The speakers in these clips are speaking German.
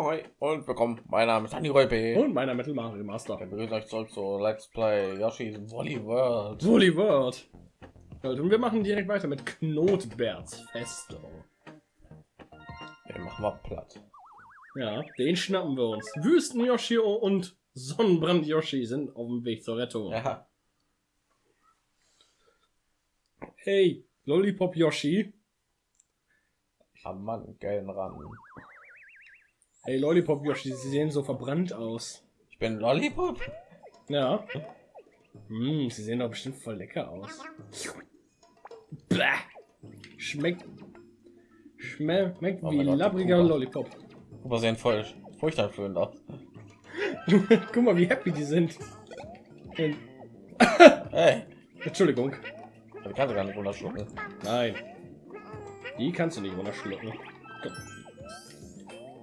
Hi und willkommen. Mein Name ist Andy Räupe. Und meiner Metal Mario Master. Ich begrüße euch zurück zu Let's Play Yoshi's Woolly World. Woolly World. Und wir machen direkt weiter mit Knotberts Festung. Den machen wir platt. Ja, den schnappen wir uns. Wüsten Yoshi und Sonnenbrand Yoshi sind auf dem Weg zur Rettung. Ja. Hey, Lollipop Yoshi. Am Mann, geilen ran. Hey, Lollipop Yoshi, sie sehen so verbrannt aus. Ich bin Lollipop. Ja. Hm, sie sehen doch bestimmt voll lecker aus. Bäh. Schmeckt. Schmeckt wie Oh mein Gott, die labbriger Kuba. Lollipop. Aber sehen voll furchterfüllend aus. Guck mal, wie happy die sind. Hey, Entschuldigung. das kannst du gar nicht runterschlucken. Nein. Die kannst du nicht runterschlucken. Komm.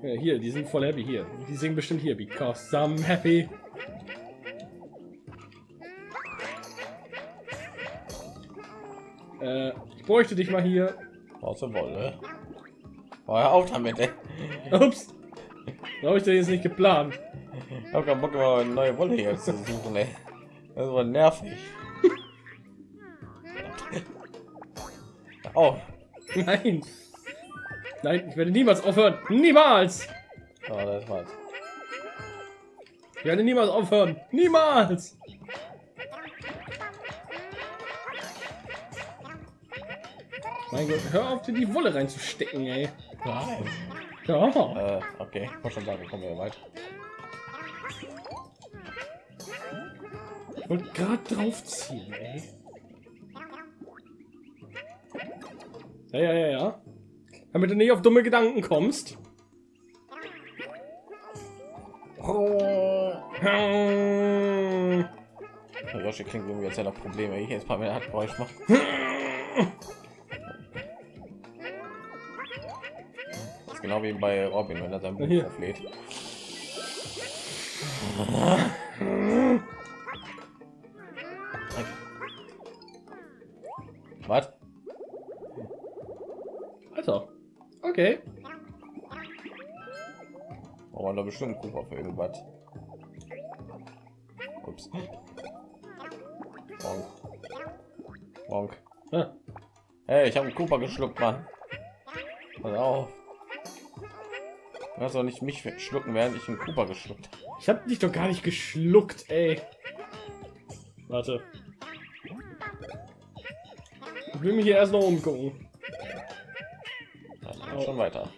Ja, hier, die sind voll happy hier. Die singen bestimmt hier, because I'm happy. Äh, ich bräuchte dich mal hier. Aus der Wolle. Oh, hör auf damit, ey. Ups. Da habe ich das jetzt nicht geplant. Ich hab keinen Bock, immer eine neue Wolle hier zu suchen, ey. Das war nervig. Oh, Nein. Nein, ich werde niemals aufhören. Niemals. oh das war's. Ich werde niemals aufhören. Niemals. Mein Gott, hör auf, dir die Wolle reinzustecken, ey. Nein. Ja. Äh, okay, ich wollte schon sagen, kommen wir weiter. Ich wollte gerade draufziehen, ey. Ja, ja, ja, ja. Damit du nicht auf dumme Gedanken kommst. Der Yoshi klingt irgendwie, als hätte er Probleme. Ich jetzt mal mehr hat Geräusch macht. Das ist genau wie bei Robin, wenn er sein Buch Hier. auflädt. Was? Alter. Okay. Oh, man da bestimmt Cooper für irgendwas. Ups. Bonk. Bonk. Ah, Hey, ich habe einen Cooper geschluckt, Mann. Pass auf. Du kannst doch nicht mich schlucken, während ich einen Cooper geschluckt habe. Ich hab dich doch gar nicht geschluckt, ey. Warte. Ich will mich hier erst noch umgucken. Ja, schon weiter.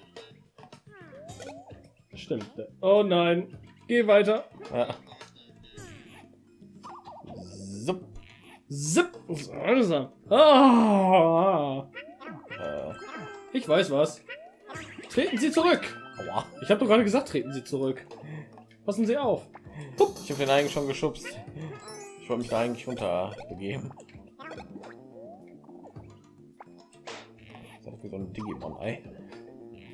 Stimmt. Oh nein. Geh weiter. Ja. Zup. Zip. Also. Ah. Äh, Ich weiß was. Treten Sie zurück. aua. Ich habe doch gerade gesagt, treten Sie zurück. Passen Sie auf. Ich habe den eigentlich schon geschubst. Ich wollte mich da eigentlich runter begeben. Das ist wie so ein Digimon-Ei.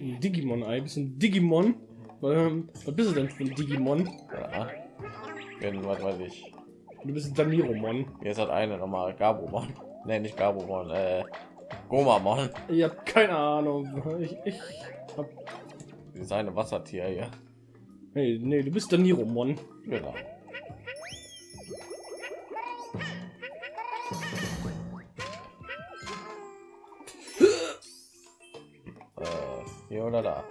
Ein Digimon-Ei. Bist du ein Digimon? Ähm, was bist du denn für ein Digimon? Ja. Bin, was weiß ich. Du bist ein Daniromon. Jetzt hat eine nochmal Gabumon. Ne, nicht Gabumon, äh, Gomamon. Ich hab keine Ahnung. Ich, ich hab... Dieses eine Wassertier hier. Nee, nee, du bist Daniromon. Genau. Hier oder da?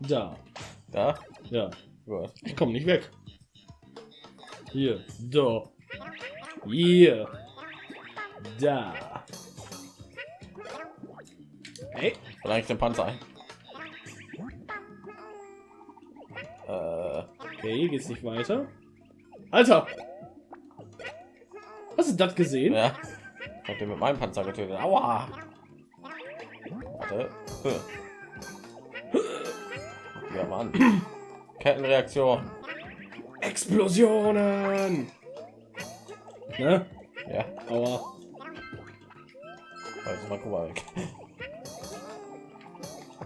Da. Da? Ja. Gut. Ich komme nicht weg. Hier. Da. Hier. Da. Hey. Ich den Panzer ein. Äh, Okay, geht's nicht weiter. Alter! Hast du das gesehen? ja. Ich hab den mit meinem Panzer getötet. Aua! Warte. Ja, Mann. Kettenreaktion. Explosionen! Ne? Ja, Aua. also mal guck weg.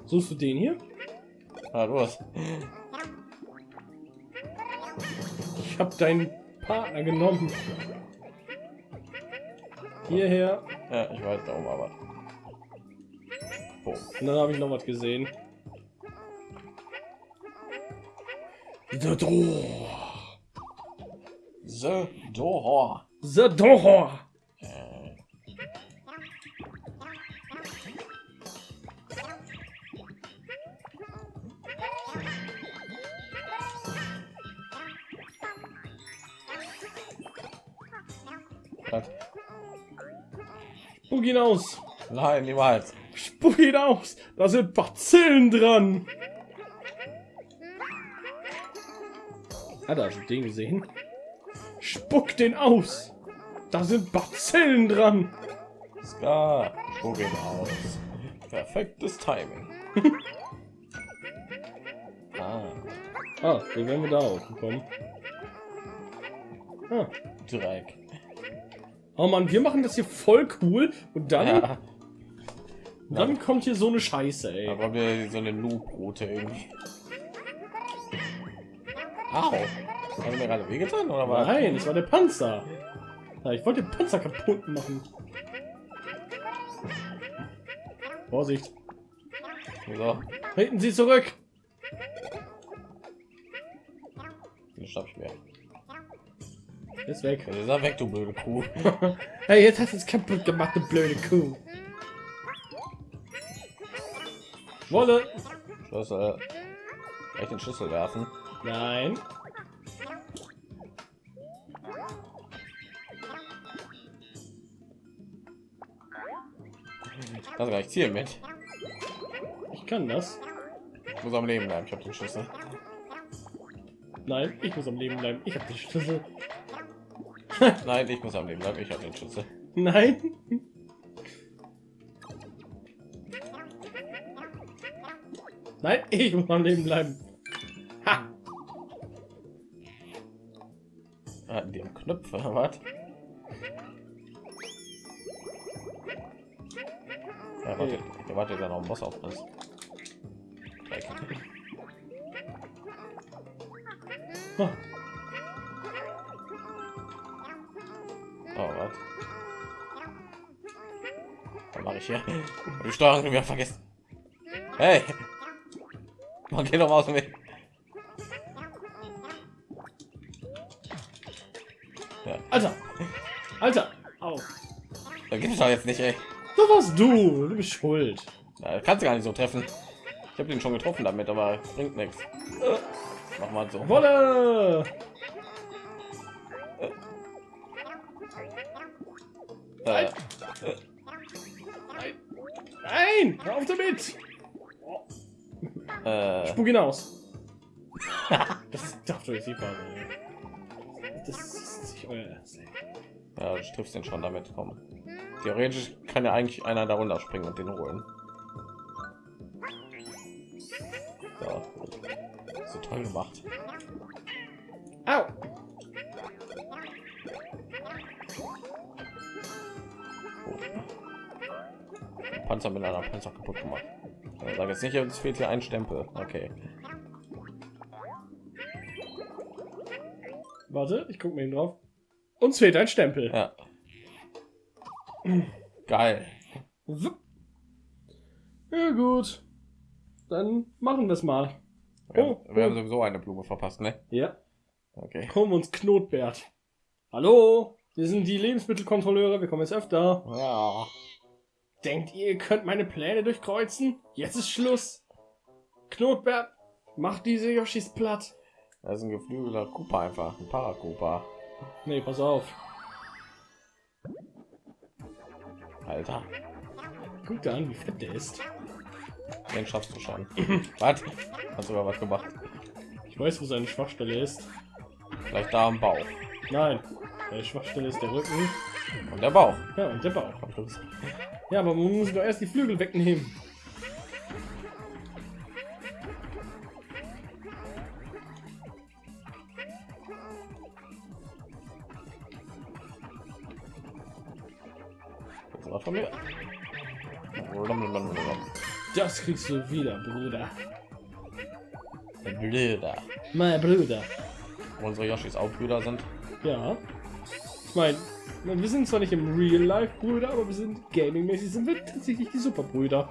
Suchst du den hier? Ah, los. Ich hab deinen Partner genommen. Hierher. Ja, ich weiß da oben aber. Boom. Und dann habe ich noch was gesehen. The Door. The Door. The Door. Äh. Bugin! Nein, niemals. Spuck ihn aus. Da sind Bazillen dran. Hat er den gesehen? Spuck den aus. Da sind Bazillen dran. Ska, spuck ihn aus. Perfektes Timing. ah, Ah, wie werden wir da hochgekommen? Ah. Dreck. Oh Mann, wir machen das hier voll cool und dann, Ja, dann kommt hier so eine Scheiße, ey. aber wir so eine Noob-Route irgendwie. Au. Haben wir gerade wehgetan oder was? Nein, es war der Panzer. Ja, ich wollte den Panzer kaputt machen. Vorsicht. So, Treten Sie zurück. den schnapp ich mir. Ist weg. Ist weg, du blöde Kuh. Hey, jetzt hast du es kaputt gemacht, du blöde Kuh. Wolle. Schlüssel. Echt den Schlüssel werfen. Nein. Gar nicht zielen mit. Ich kann das. Ich muss am Leben bleiben. Ich habe den Schlüssel. Nein, ich muss am Leben bleiben. Ich habe den Schlüssel. Nein, ich muss am Leben bleiben. Ich habe den Schlüssel. Nein. Nein, ich muss am Leben bleiben. Ha. Ah, die haben Knöpfe. Was? Ja, warte, ja, warte, da noch ein Boss auf uns. Oh, was? Was mache ich hier? Die Steuerung wieder vergessen. Hey! Man geht doch mal aus dem Weg. Ja, Alter. Alter. Au. da geht es doch jetzt nicht, ey. Das warst du. Du bist schuld. Ja, kannst du gar nicht so treffen. Ich habe den schon getroffen damit, aber bringt nichts. Mach mal so. Wolle. Äh, Nein. Hör auf damit. Äh, Spuck ihn aus. Das ist doch durch die Phase. Das ist nicht euer Ernst. ja, du triffst den schon damit. Komm. Theoretisch kann ja eigentlich einer darunter springen und den holen. So, so toll gemacht. Au. Panzer mit einer Panzer kaputt gemacht. Äh, Sag jetzt nicht, es fehlt hier ein Stempel. Okay. Warte, ich gucke mir ihn drauf. Uns fehlt ein Stempel. Ja. Geil. Ja gut. Dann machen wir es mal. Wir, Oh, wir haben oh. sowieso eine Blume verpasst, ne? Ja. Okay. Kommen uns Knotbert. Hallo, wir sind die Lebensmittelkontrolleure, wir kommen jetzt öfter. Ja. Denkt ihr, ihr könnt meine Pläne durchkreuzen? Jetzt ist Schluss. Knotbert, mach diese Yoshis platt. Das ist ein geflügelter Koopa einfach, ein Parakupa. Nee, pass auf. Alter, Guck dir an, wie fett der ist. den schaffst du schon. was? Hast sogar was gemacht. Ich weiß, wo seine Schwachstelle ist. Vielleicht da am Bauch. Nein, seine Schwachstelle ist der Rücken. Und der Bauch. Ja, und der Bauch. Ja, aber man muss doch erst die Flügel wegnehmen. Das war von mir. Das kriegst du wieder, Bruder. Blöder. Mein Bruder. Unsere Yoshis auch Brüder sind. Ja. Ich meine, wir sind zwar nicht im Real Life Brüder, aber wir sind gaming-mäßig sind wir tatsächlich die Superbrüder.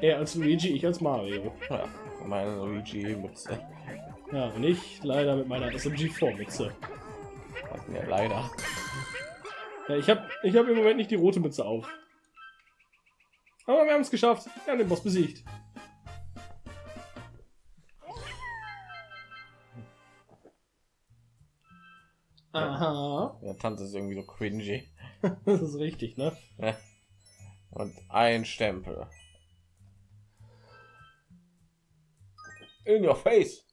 Er als Luigi, ich als Mario. Ja, meine Luigi Mütze. Ja, und ich leider mit meiner SMG-Vormütze. Hatten wir leider. Ja, ich habe ich hab im Moment nicht die rote Mütze auf. Aber wir haben es geschafft. Wir haben den Boss besiegt. Aha. Der Tanz ist irgendwie so cringy. Das ist richtig, ne? Und ein Stempel. In your face.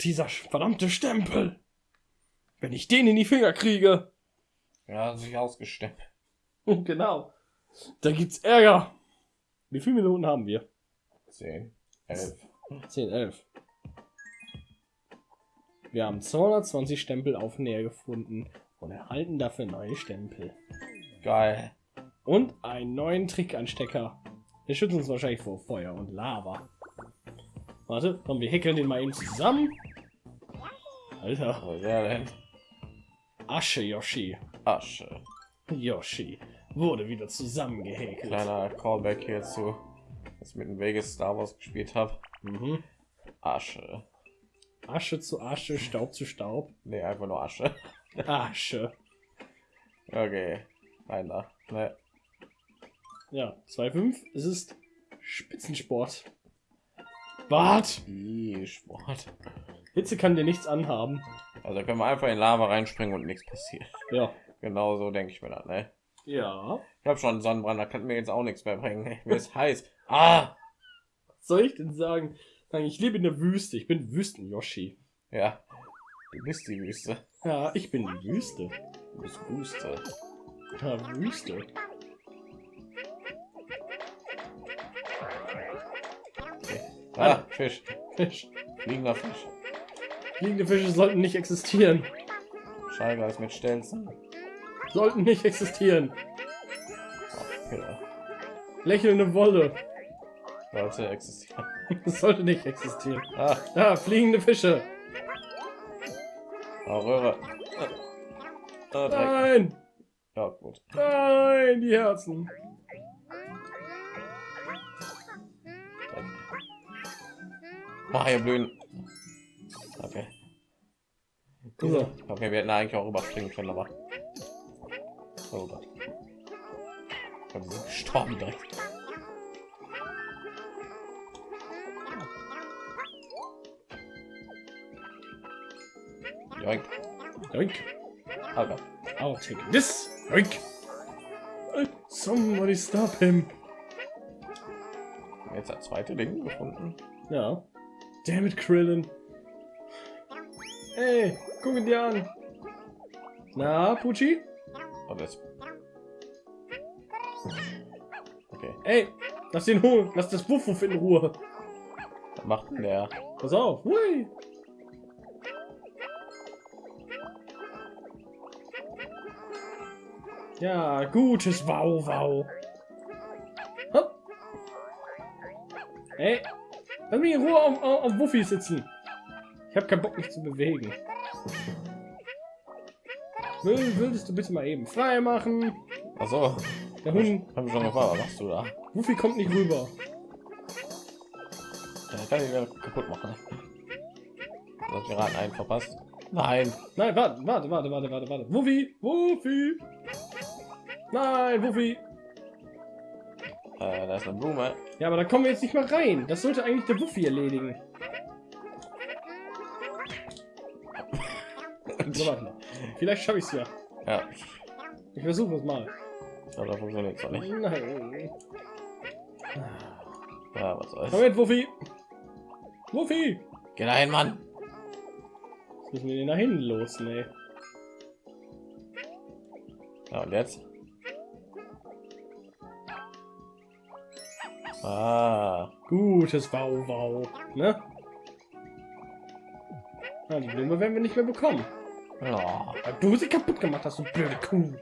Dieser verdammte Stempel. Wenn ich den in die Finger kriege. Ja, sich ausgestempelt. genau. Da gibt's Ärger. Wie viele Minuten haben wir? 10, 11. 10, 11. Wir haben 220 Stempel auf Nähe gefunden und erhalten dafür neue Stempel. Geil. Und einen neuen Trickanstecker. Der schützt uns wahrscheinlich vor Feuer und Lava. Warte, komm, wir häkeln den mal eben zusammen. Alter, Was der denn? Asche Yoshi. Asche. Yoshi wurde wieder zusammengehäkelt. Kleiner Callback hierzu, dass ich mit dem Vegas Star Wars gespielt habe. Mhm. Asche. Asche zu Asche, Staub zu Staub. Nee, einfach nur Asche. Asche. Okay. Einer. Ne. Ja, 2,5. Es ist Spitzensport. Bart! Sport. Hitze kann dir nichts anhaben. Also können wir einfach in Lava reinspringen und nichts passiert. Ja. Genau so denke ich mir dann, ne? Ja. Ich habe schon einen Sonnenbrand, da kann mir jetzt auch nichts mehr bringen. Mir ist heiß. Ah! Was soll ich denn sagen? Ich lebe in der Wüste. Ich bin Wüsten-Yoshi. Ja. Du bist die Wüste. Ja, ich bin die Wüste. Du bist Wüste. Ja, Wüste. Ah, Fisch. Fisch. Fliegender Fisch. Fliegende Fische sollten nicht existieren. Schallgeist mit Stelzen. Sollten nicht existieren. Oh, Pille. Lächelnde Wolle. Sollte existieren. Das sollte nicht existieren. Ah, Ja, fliegende Fische. oh, Röhre. Ah, ah. Nein! Ja, gut. Nein, die Herzen. Ah, hier blühen. Okay. So. Okay, wir hätten eigentlich auch überspringen können, aber. Oh Gott. Gestorben direkt. Joink. Yoink. Aber I'll take this. Yoink. Somebody stop him. jetzt das zweite Ding gefunden. Ja. Damn it, Krillin. Hey, guck ihn dir an. Na, Pucci? Oh, das. Okay, Ey, lass den holen. Lass das Wuff in Ruhe. was macht denn der? Pass auf. Hui. Ja, gutes Wow, wow. Hopp. Ey, lass mich in Ruhe auf, auf, auf Wuffi sitzen. Ich habe keinen Bock, mich zu bewegen. Will, würdest du bitte mal eben frei machen? Achso, Der Hund, hab ich schon gefragt, was machst du da? Wuffi kommt nicht rüber. Ja, kann ich wieder kaputt machen. Du hast gerade einen verpasst. Nein, Nein, warte, warte, warte, warte, warte, warte. Wuffi, Wuffi. Nein, Wuffi. äh, da ist eine Blume. Ja, aber da kommen wir jetzt nicht mal rein. Das sollte eigentlich der Wuffi erledigen. So, warte mal. Vielleicht schaffe ich es ja. Ja, Ich versuche es mal. aber funktioniert es nicht. Nein. Ja, was soll's. Komm mit, Wuffi. Wuffi. Geh dahin, Mann. Jetzt müssen wir den da hinten los, ne? Ja, und jetzt? Ah, Gutes Wow-Wow. Ne? Ja, die Blume werden wir nicht mehr bekommen. ja. Weil du sie kaputt gemacht hast, du blöde Kuh.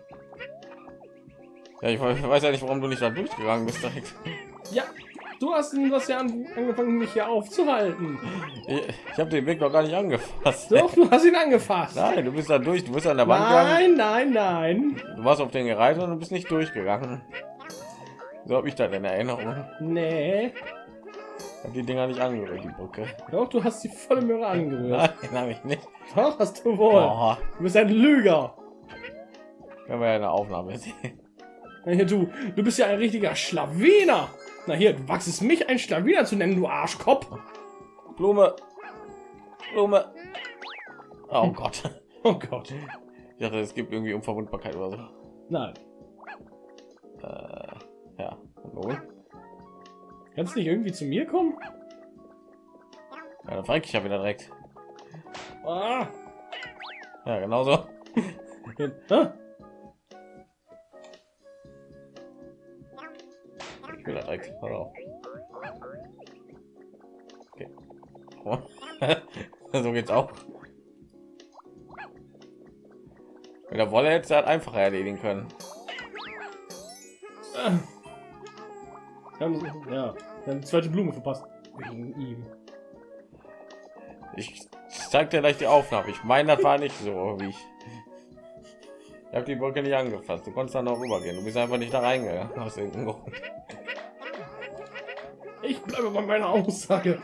ja ich weiß ja nicht, warum du nicht da durchgegangen bist direkt. Ja, du hast das ja an, angefangen, mich hier aufzuhalten. Ich, ich habe den Weg noch gar nicht angefasst. Doch, du hast ihn angefasst. Nein, du bist da durch, du bist an der Wand gegangen. Nein, nein, nein. Du warst auf den gereitet und du bist nicht durchgegangen. So habe ich das in Erinnerung. Nee. Hab die Dinger nicht angerührt, die Brücke. Doch, du hast die volle Möhre angerührt. Nein, habe ich nicht. Doch, hast du wohl. Oh, Du bist ein Lüger. können wir ja eine Aufnahme sehen. Na hier, du, du bist ja ein richtiger Schlawiner. Na hier, du wachst es mich, ein Schlawiner zu nennen, du Arschkopf. Blume. Blume. Oh Gott. Oh Gott. Ich dachte, es gibt irgendwie Unverwundbarkeit oder so. Nein. Äh, ja. Nun? Kannst du nicht irgendwie zu mir kommen? Ja, dann frage ich ja wieder direkt. Ah. Ja, genau so. Ah. Ich will da direkt. Auf. Okay. Oh. so geht's auch. Mit der Wolle hätte es halt einfacher erledigen können. Wir haben, ja, wir haben die zweite Blume verpasst. Wegen ihm. Ich zeig dir gleich die Aufnahme. Ich meine, das war nicht so, wie ich. Ich habe die Brücke nicht angefasst. Du konntest dann noch rübergehen. Du bist einfach nicht da reingegangen aus irgendeinem Grund. Ich bleibe bei meiner Aussage.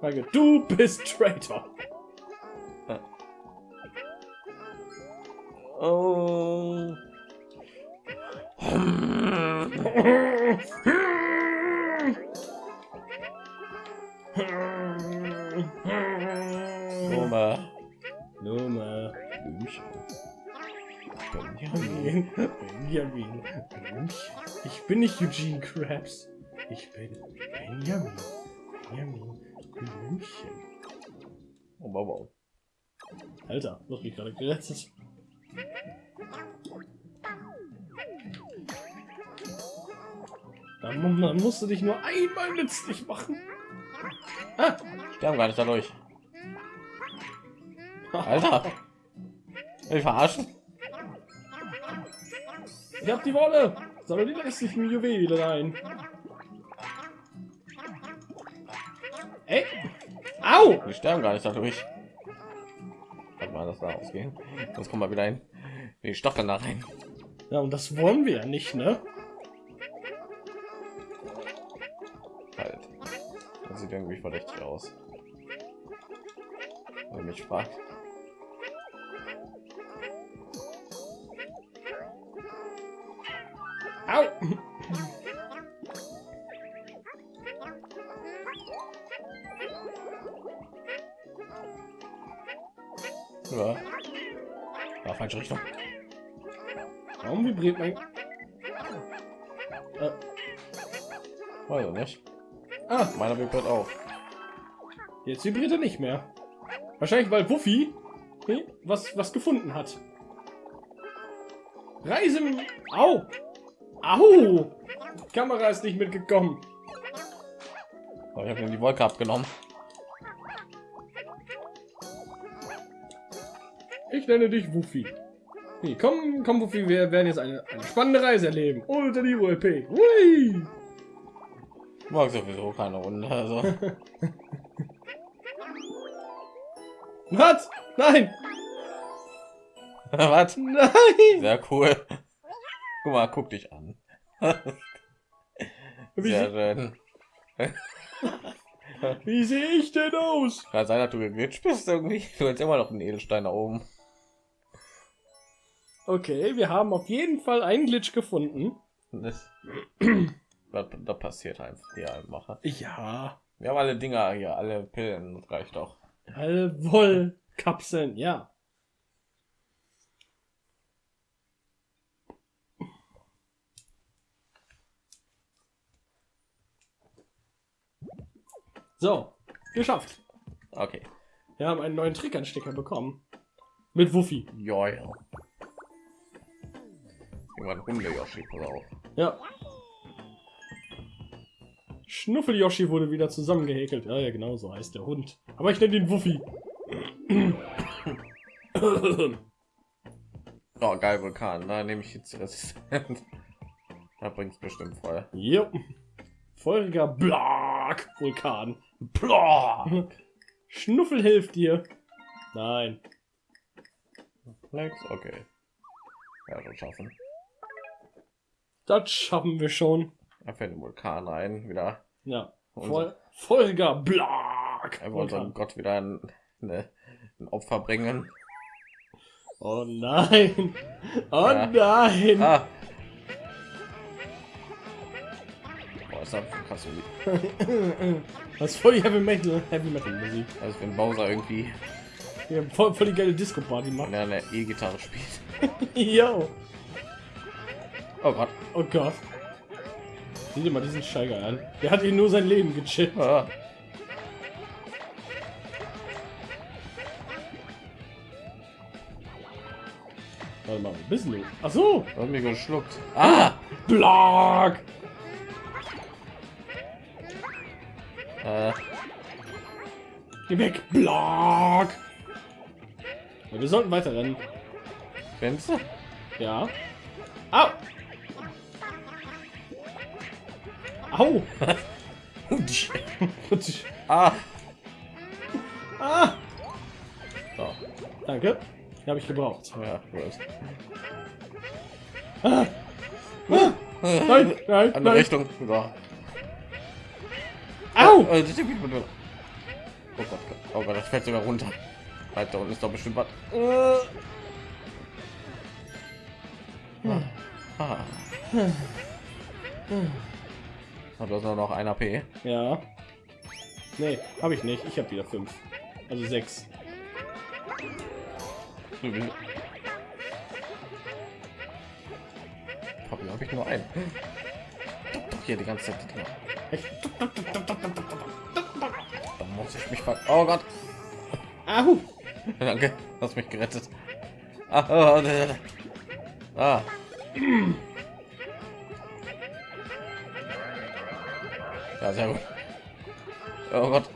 Sage, du bist Traitor. Oh. Nummer. Nummer. Benjamin. Benjamin. Ich bin nicht Eugene Krabs. Ich bin Benjamin. Benjamin. Blümchen. Oh, wow, wow. Alter, du hast mich gerade gerettet. Dann, dann musst du dich nur einmal nützlich machen. Ah, Sterben gar nicht dadurch. Alter. Ich verarschen? ich hab die Wolle. Sammle die restlichen Juwelen ein. Ey. Au! Die sterben gar nicht dadurch. Warte mal, das da ausgehen. Sonst kommen wir wieder hin. Die Stacheln da rein. Ja, und das wollen wir ja nicht, ne? Sieht irgendwie verdächtig aus. Wenn mich fragt. Au! Ja. Ja, falsche Richtung. Warum vibriert mein... Äh, Weiß ich nicht. Ah, Meiner vibriert auch. jetzt vibriert er nicht mehr. Wahrscheinlich, weil Wuffy hm, was, was gefunden hat. Reise... Au! Au! Die Kamera ist nicht mitgekommen. Aber ich habe die Wolke abgenommen. Ich nenne dich Wuffy. Nee, komm, komm, Wuffy, wir werden jetzt eine, eine spannende Reise erleben. Unter die ULP. Hui! Mag sowieso keine Runde. Also. Was? Nein! Was? Nein! Sehr cool. Guck mal, guck dich an. Wie, Sehr schön. wie sehe ich denn aus? Kann sein, dass du geglitscht bist irgendwie. Du hast immer noch einen Edelstein da oben. Okay, wir haben auf jeden Fall einen Glitch gefunden. Das passiert einfach die Mache. Ja. Wir haben alle Dinger hier, alle Pillen, das reicht doch. Alle Wollkapseln, ja. So, geschafft. Okay. Wir haben einen neuen Trickanstecker bekommen. Mit Wuffi. Ja, ja. Irgendwann Hunde Yoshi, pass auf. Ja. Schnuffel Yoshi wurde wieder zusammengehäkelt. Ja, ja, genau so heißt der Hund. Aber ich nenne ihn Wuffi. Oh, geil, Vulkan. Da nehme ich jetzt die Resistenz. Da bringt es bestimmt voll. Jo. Feuriger Blag Vulkan. Blah! Schnuffel hilft dir. Nein. Flex, okay. Ja, schon schaffen. Das schaffen wir schon. Da fällt ein Vulkan ein, wieder. Ja. Voll. Folger Blag. Er wollte. Gott wieder ein, eine, ein Opfer bringen. Oh nein. Oh Ja. nein. Ah. Boah, ist das krass Musik. Das ist voll die Heavy Metal, Heavy Metal Musik. Also wenn Bowser irgendwie Ja, voll, voll die geile Disco Party macht. wenn er eine E-Gitarre spielt. Yo. Oh Gott. Oh Gott. Sieh dir mal diesen Steiger an. Der hat ihn nur sein Leben gechillt. Ah. Warte mal, bist du? Ach so. Du hast mich geschluckt. Ah! Blag. Äh, Geh weg. Blag. Ja, wir sollten weiter rennen. du? Ja. Au. Au. ah! ah. So. Danke. Habe ich gebraucht. Ja. Ah. Ah. Nein, nein, Andere nein. Richtung. So. Au. Äh, das- Oh Gott, oh Gott, das fällt sogar runter. Da unten ist doch bestimmt was. Äh. Ah. Ah, Du hast nur noch ein AP. Ja. Nee, habe ich nicht. Ich habe wieder fünf. Also sechs. Papi, habe ich nur doch, hier die ganze Zeit. Da muss ich mich ver... Oh Gott. Ahu. Danke, hast mich gerettet. Ah, Ja, sehr gut. Oh Gott.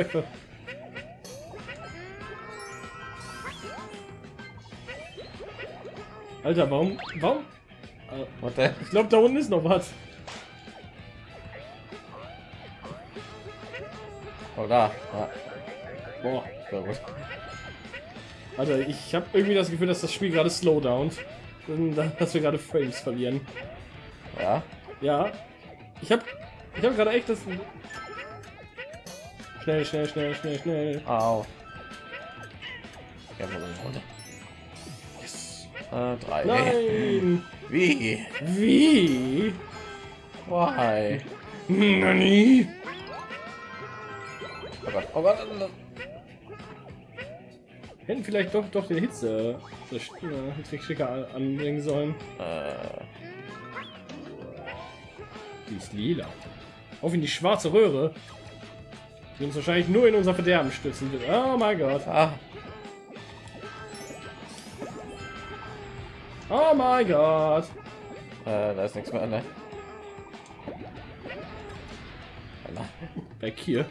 Backpfeife. Alter, warum? Warum? Äh? Ich glaube, da unten ist noch was. Oh, da. Ah. Boah. Sehr gut. Alter, ich habe irgendwie das Gefühl, dass das Spiel gerade slowdownt. Da- Dass wir gerade Frames verlieren. Ja. Ja. Ich habe ich habe gerade echt das... Schnell, schnell, schnell, schnell, schnell. Au. Ja, runter? Yes. Äh, drei. Nein! Wie? Wie? Why? Nani? Oh Gott. Oh Gott. Hätten vielleicht doch doch den Hitze äh, Trickschicker anbringen sollen. Äh, Die ist lila. Auf in die schwarze Röhre. Die uns wahrscheinlich nur in unser Verderben stützen wird. Oh mein Gott. ah. Oh mein Gott. Äh, da ist nichts mehr, ne? Weg hier.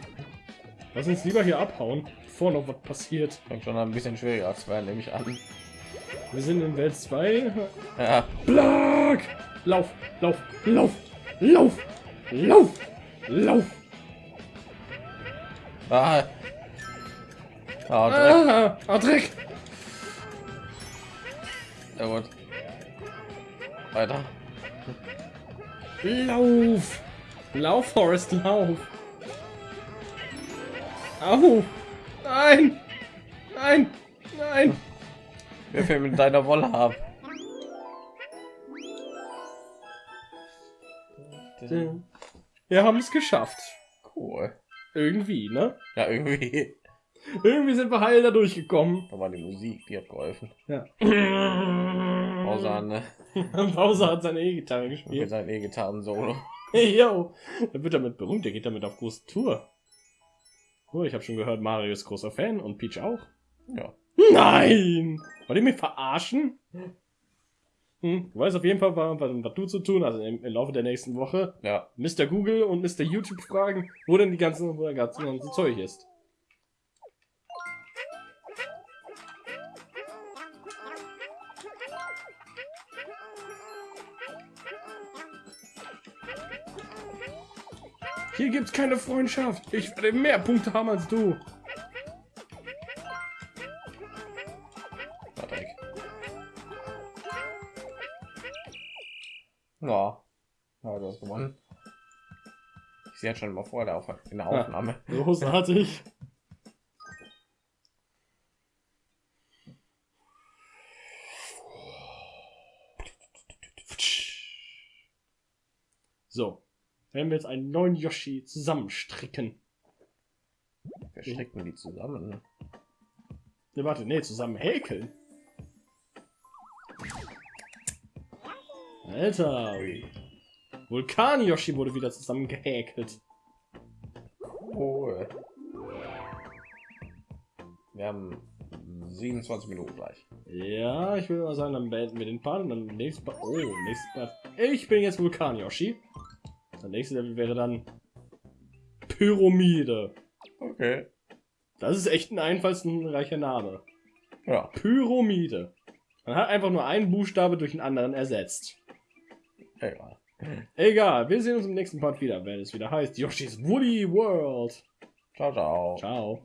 Lass uns lieber hier abhauen, bevor noch was passiert. Fängt schon ein bisschen schwieriger zu werden, nehme ich an. Wir sind in Welt 2. Ja. Blag! Lauf, lauf, lauf, lauf, lauf, lauf. Ah. Ah, Dreck. Ah, ah, Dreck. Ja, gut. Weiter. Lauf. Lauf, Forest, lauf. Au. Nein. Nein. Nein. Wir fehlen mit deiner Wolle ab. Wir haben es geschafft. Cool. Irgendwie, ne? Ja, irgendwie. Irgendwie sind wir heil da durchgekommen. Da war die Musik, die hat geholfen. Ja. Außer ne, Bowser hat seine E-Gitarre mit gespielt. seinem E-Gitarren-Solo. Hey, yo. Er wird damit berühmt, der geht damit auf große Tour. Oh, ich habe schon gehört, Mario ist großer Fan und Peach auch. Ja. Nein! Wollt ihr mich verarschen? Hm, du weißt auf jeden Fall, was, was du zu tun hast im, im Laufe der nächsten Woche. Ja, Mr. Google und Mr. YouTube fragen, wo denn die ganze, wo der ganze, ganze Zeug ist. Hier gibt's keine Freundschaft. Ich werde mehr Punkte haben als du. Ich sehe jetzt schon mal vor der Auf in der Aufnahme. Großartig. So, werden wir jetzt einen neuen Yoshi zusammenstricken. Wir stecken die zusammen. Ne, warte, nee, zusammen häkeln. Alter, Vulkan Yoshi wurde wieder zusammen gehäkelt. Cool. Wir haben 27 Minuten gleich. Ja, ich würde mal sagen, dann beenden wir den Part und dann nächstes Part. Oh, nächstes Part. Ich bin jetzt Vulkan Yoshi. Der nächste Level wäre dann Pyramide. Okay. Das ist echt ein einfallsreicher Name. Ja. Pyramide. Man hat einfach nur einen Buchstabe durch einen anderen ersetzt. Egal. Egal, wir sehen uns im nächsten Part wieder, wenn es wieder heißt Yoshi's Woolly World. Ciao, ciao. Ciao.